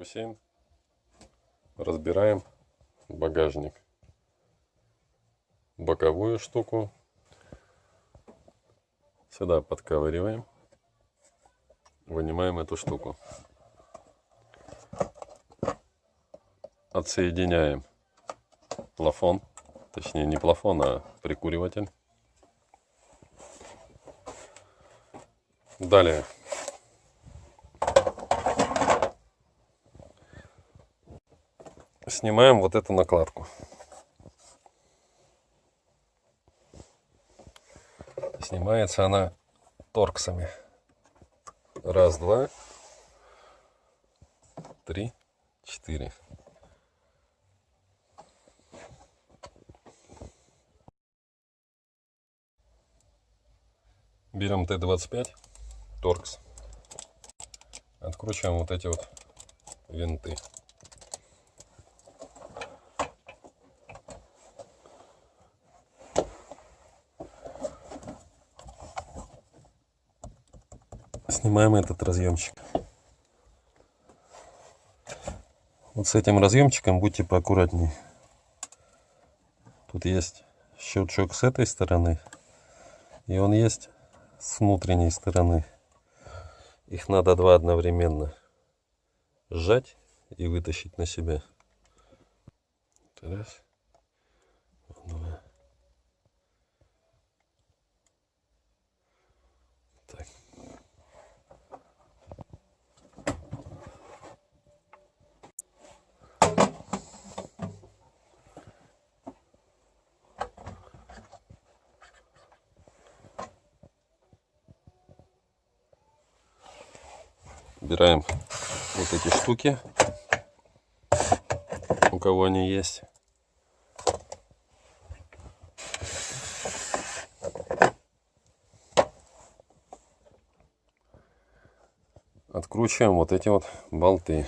Бассейн. Разбираем багажник. Боковую штуку. Сюда подковыриваем. Вынимаем эту штуку. Отсоединяем плафон. Точнее не плафон, а прикуриватель. Далее снимаем вот эту накладку. Снимается она торксами. Раз, два, три, четыре. Берем Т-25, торкс. Откручиваем вот эти вот винты. Снимаем этот разъемчик. Вот с этим разъемчиком будьте поаккуратнее. Тут есть щелчок с этой стороны. И он есть с внутренней стороны. Их надо два одновременно сжать и вытащить на себя. Раз. Убираем вот эти штуки, у кого они есть. Откручиваем вот эти вот болты.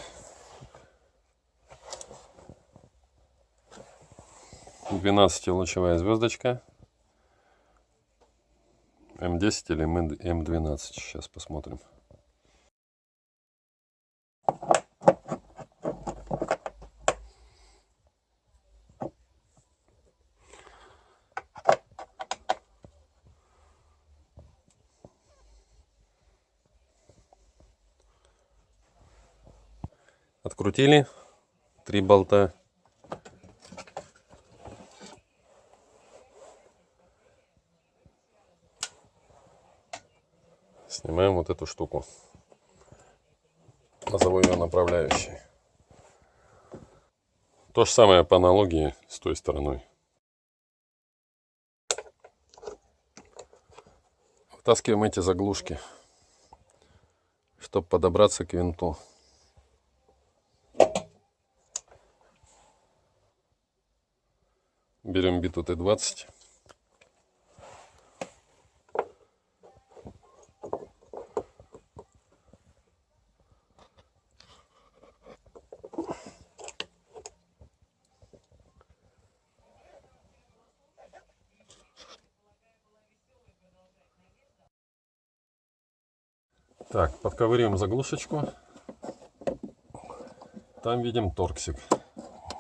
Двенадцатилучевая звездочка. М10 или М12. Сейчас посмотрим. Открутили три болта. Снимаем вот эту штуку. Назову ее направляющей. То же самое по аналогии с той стороной. Вытаскиваем эти заглушки, чтобы подобраться к винту. Берем биту Т-20. Так, подковыриваем заглушечку. Там видим торксик.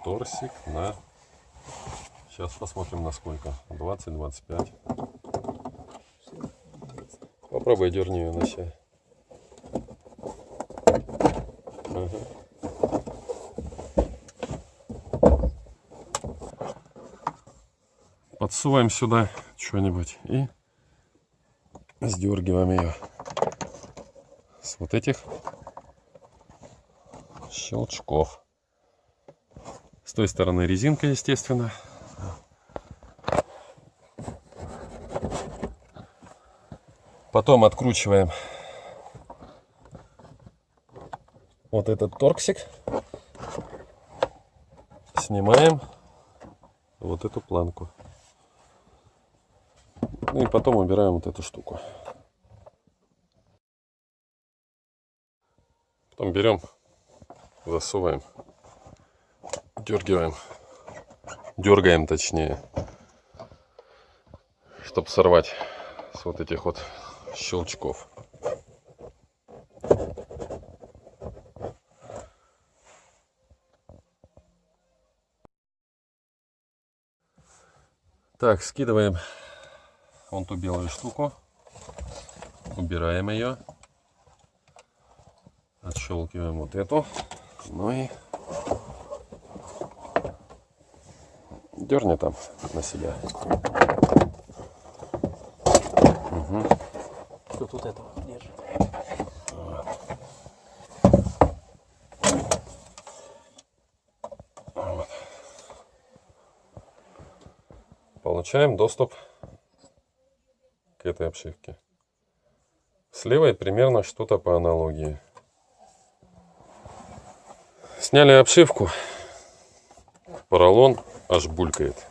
Торсик на... Сейчас посмотрим на сколько. 20-25. Попробуй дерни ее на себя. Ага. Подсуваем сюда что-нибудь и сдергиваем ее с вот этих щелчков. С той стороны резинка, естественно. Потом откручиваем вот этот торксик. Снимаем вот эту планку. Ну и потом убираем вот эту штуку. Потом берем, засовываем, дергиваем, дергаем точнее, чтобы сорвать с вот этих вот щелчков. Так, скидываем вон ту белую штуку. Убираем ее. Отщелкиваем вот эту. Ну и дерни там на себя. Угу. Кто тут этого держит? Получаем доступ к этой обшивке. С левой примерно что-то по аналогии. Сняли обшивку. Поролон аж булькает.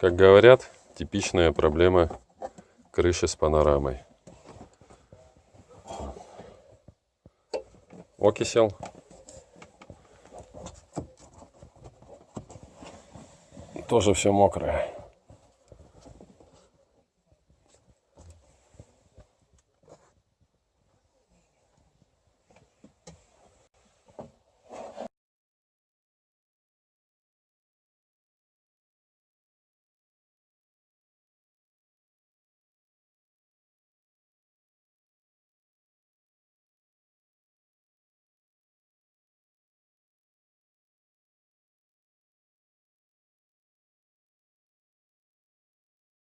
Как говорят, типичная проблема крыши с панорамой. Окисел. Тоже все мокрое.